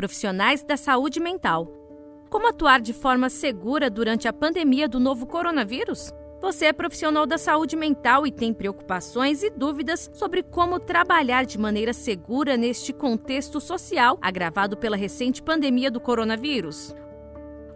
profissionais da saúde mental. Como atuar de forma segura durante a pandemia do novo coronavírus? Você é profissional da saúde mental e tem preocupações e dúvidas sobre como trabalhar de maneira segura neste contexto social agravado pela recente pandemia do coronavírus?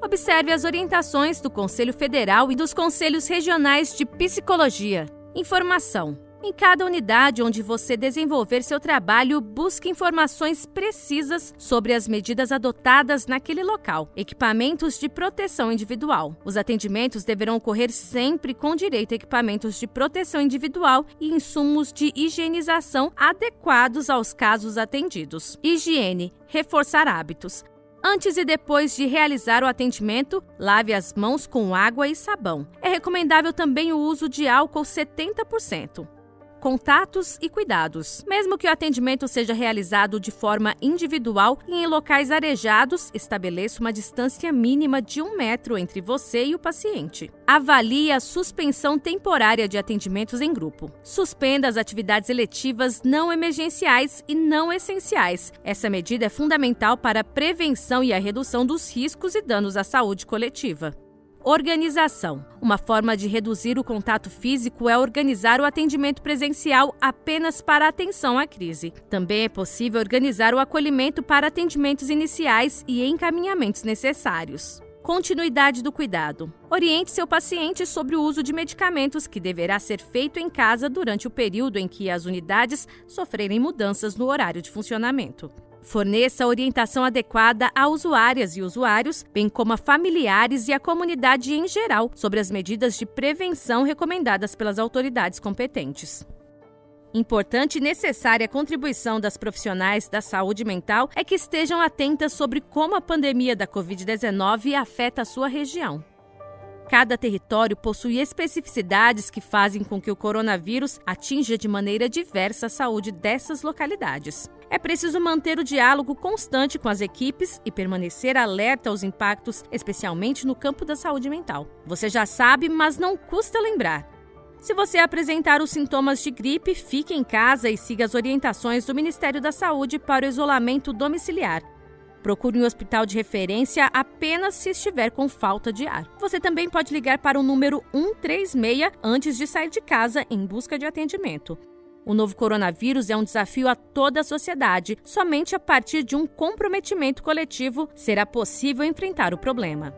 Observe as orientações do Conselho Federal e dos Conselhos Regionais de Psicologia. Informação. Em cada unidade onde você desenvolver seu trabalho, busque informações precisas sobre as medidas adotadas naquele local. Equipamentos de proteção individual. Os atendimentos deverão ocorrer sempre com direito a equipamentos de proteção individual e insumos de higienização adequados aos casos atendidos. Higiene. Reforçar hábitos. Antes e depois de realizar o atendimento, lave as mãos com água e sabão. É recomendável também o uso de álcool 70% contatos e cuidados. Mesmo que o atendimento seja realizado de forma individual e em locais arejados, estabeleça uma distância mínima de um metro entre você e o paciente. Avalie a suspensão temporária de atendimentos em grupo. Suspenda as atividades eletivas não emergenciais e não essenciais. Essa medida é fundamental para a prevenção e a redução dos riscos e danos à saúde coletiva. Organização. Uma forma de reduzir o contato físico é organizar o atendimento presencial apenas para atenção à crise. Também é possível organizar o acolhimento para atendimentos iniciais e encaminhamentos necessários. Continuidade do cuidado. Oriente seu paciente sobre o uso de medicamentos que deverá ser feito em casa durante o período em que as unidades sofrerem mudanças no horário de funcionamento. Forneça orientação adequada a usuárias e usuários, bem como a familiares e a comunidade em geral, sobre as medidas de prevenção recomendadas pelas autoridades competentes. Importante e necessária contribuição das profissionais da saúde mental é que estejam atentas sobre como a pandemia da Covid-19 afeta a sua região. Cada território possui especificidades que fazem com que o coronavírus atinja de maneira diversa a saúde dessas localidades. É preciso manter o diálogo constante com as equipes e permanecer alerta aos impactos, especialmente no campo da saúde mental. Você já sabe, mas não custa lembrar. Se você apresentar os sintomas de gripe, fique em casa e siga as orientações do Ministério da Saúde para o isolamento domiciliar. Procure um hospital de referência apenas se estiver com falta de ar. Você também pode ligar para o número 136 antes de sair de casa em busca de atendimento. O novo coronavírus é um desafio a toda a sociedade. Somente a partir de um comprometimento coletivo será possível enfrentar o problema.